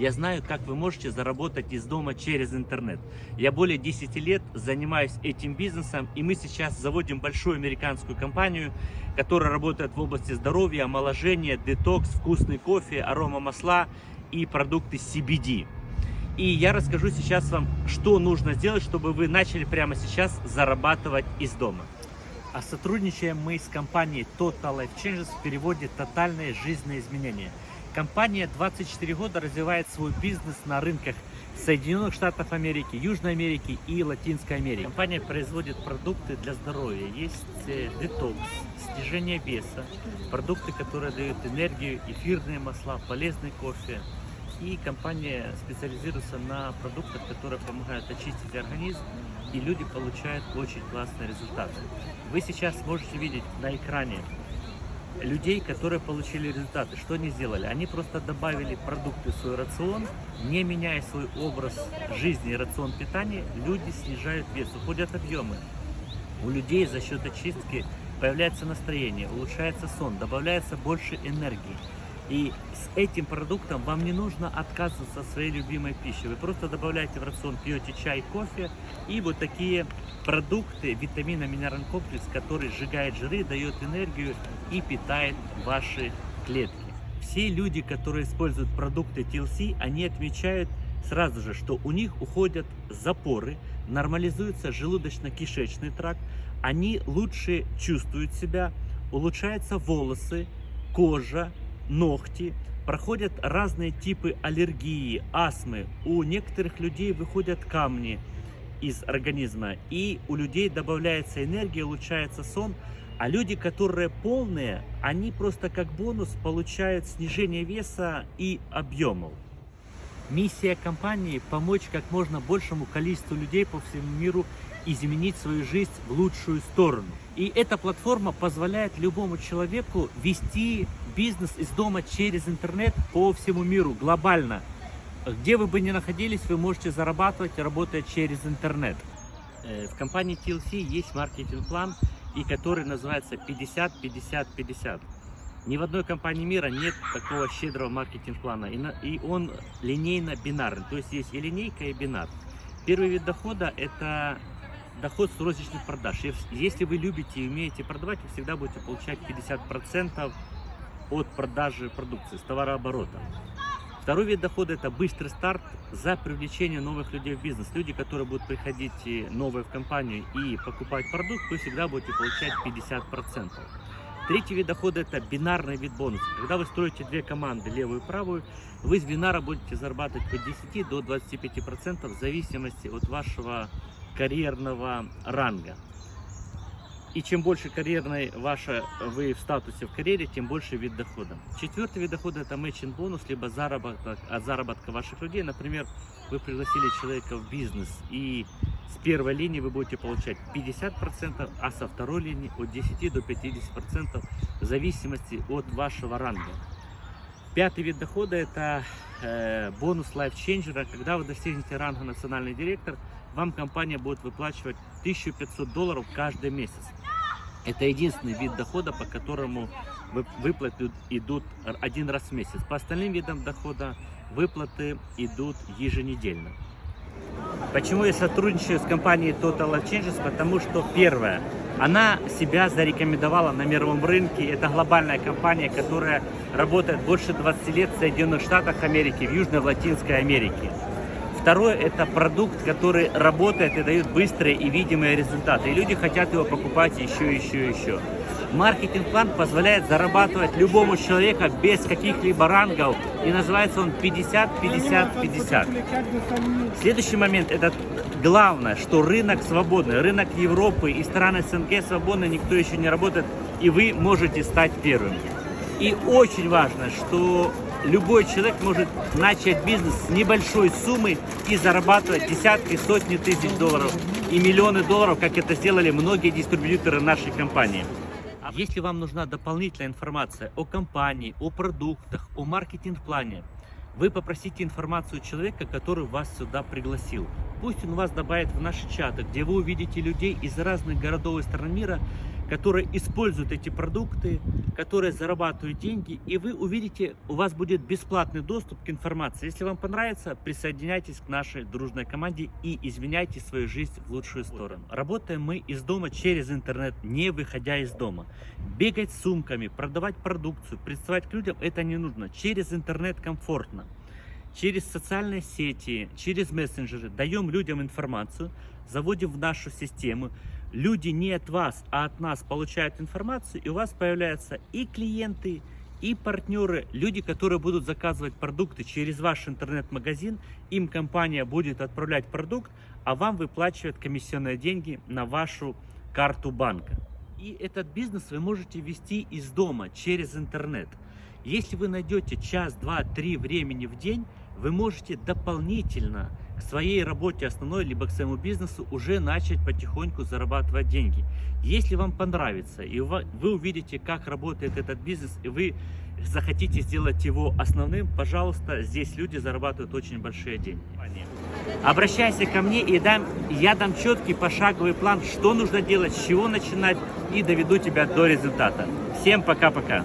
Я знаю, как вы можете заработать из дома через интернет. Я более 10 лет занимаюсь этим бизнесом, и мы сейчас заводим большую американскую компанию, которая работает в области здоровья, омоложения, детокс, вкусный кофе, арома масла и продукты CBD. И я расскажу сейчас вам, что нужно сделать, чтобы вы начали прямо сейчас зарабатывать из дома. А сотрудничаем мы с компанией Total Life Changes в переводе «Тотальные жизненные изменения». Компания 24 года развивает свой бизнес на рынках Соединенных Штатов Америки, Южной Америки и Латинской Америки. Компания производит продукты для здоровья. Есть э, детокс, снижение веса, продукты, которые дают энергию, эфирные масла, полезный кофе. И компания специализируется на продуктах, которые помогают очистить организм, и люди получают очень классные результаты. Вы сейчас можете видеть на экране людей, которые получили результаты. Что они сделали? Они просто добавили продукты в свой рацион, не меняя свой образ жизни и рацион питания, люди снижают вес, уходят объемы. У людей за счет очистки появляется настроение, улучшается сон, добавляется больше энергии. И с этим продуктом вам не нужно отказываться от своей любимой пищи. Вы просто добавляете в рацион, пьете чай, кофе и вот такие продукты, витаминно-минеральный комплекс, который сжигает жиры, дает энергию и питает ваши клетки. Все люди, которые используют продукты TLC, они отмечают сразу же, что у них уходят запоры, нормализуется желудочно-кишечный тракт, они лучше чувствуют себя, улучшаются волосы, кожа, ногти, проходят разные типы аллергии, астмы. У некоторых людей выходят камни из организма, и у людей добавляется энергия, улучшается сон. А люди, которые полные, они просто как бонус получают снижение веса и объемов. Миссия компании – помочь как можно большему количеству людей по всему миру изменить свою жизнь в лучшую сторону. И эта платформа позволяет любому человеку вести бизнес из дома через интернет по всему миру, глобально. Где вы бы ни находились, вы можете зарабатывать, работая через интернет. Э, в компании TLC есть маркетинг-план, и который называется 50-50-50. Ни в одной компании мира нет такого щедрого маркетинг-плана, и он линейно-бинарный, то есть есть и линейка, и бинар. Первый вид дохода – это доход с розничных продаж. Если вы любите и умеете продавать, вы всегда будете получать 50% от продажи продукции, с товарооборота. Второй вид дохода – это быстрый старт за привлечение новых людей в бизнес. Люди, которые будут приходить новые в компанию и покупать продукт, вы всегда будете получать 50%. Третий вид дохода – это бинарный вид бонуса. Когда вы строите две команды, левую и правую, вы с бинара будете зарабатывать от 10 до 25% в зависимости от вашего карьерного ранга. И чем больше карьерной ваша вы в статусе в карьере, тем больше вид дохода. Четвертый вид дохода это matching бонус, либо заработок от заработка ваших людей. Например, вы пригласили человека в бизнес и с первой линии вы будете получать 50%, а со второй линии от 10 до 50% в зависимости от вашего ранга. Пятый вид дохода это э, бонус Changer. Когда вы достигнете ранга национальный директор, вам компания будет выплачивать 1500 долларов каждый месяц. Это единственный вид дохода, по которому выплаты идут один раз в месяц. По остальным видам дохода выплаты идут еженедельно. Почему я сотрудничаю с компанией Total Changes? Потому что, первое, она себя зарекомендовала на мировом рынке. Это глобальная компания, которая работает больше 20 лет в Соединенных Штатах Америки, в Южной, Латинской Америке. Второе – это продукт, который работает и дает быстрые и видимые результаты. И люди хотят его покупать еще, еще, еще. Маркетинг-план позволяет зарабатывать любому человеку без каких-либо рангов. И называется он 50-50-50. Следующий момент – это главное, что рынок свободный. Рынок Европы и страны СНГ свободны, никто еще не работает. И вы можете стать первым. И очень важно, что любой человек может начать бизнес с небольшой суммы и зарабатывать десятки, сотни тысяч долларов и миллионы долларов, как это сделали многие дистрибьюторы нашей компании. Если вам нужна дополнительная информация о компании, о продуктах, о маркетинг-плане, вы попросите информацию человека, который вас сюда пригласил. Пусть он вас добавит в наши чаты, где вы увидите людей из разных городов и стран мира, которые используют эти продукты, которые зарабатывают деньги, и вы увидите, у вас будет бесплатный доступ к информации. Если вам понравится, присоединяйтесь к нашей дружной команде и изменяйте свою жизнь в лучшую сторону. Работаем мы из дома через интернет, не выходя из дома. Бегать с сумками, продавать продукцию, представать к людям, это не нужно. Через интернет комфортно через социальные сети, через мессенджеры даем людям информацию, заводим в нашу систему. Люди не от вас, а от нас получают информацию, и у вас появляются и клиенты, и партнеры, люди, которые будут заказывать продукты через ваш интернет-магазин, им компания будет отправлять продукт, а вам выплачивают комиссионные деньги на вашу карту банка. И этот бизнес вы можете вести из дома, через интернет. Если вы найдете час, два, три времени в день, вы можете дополнительно к своей работе основной, либо к своему бизнесу уже начать потихоньку зарабатывать деньги. Если вам понравится, и вы увидите, как работает этот бизнес, и вы захотите сделать его основным, пожалуйста, здесь люди зарабатывают очень большие деньги. Обращайся ко мне, и дам, я дам четкий пошаговый план, что нужно делать, с чего начинать, и доведу тебя до результата. Всем пока-пока!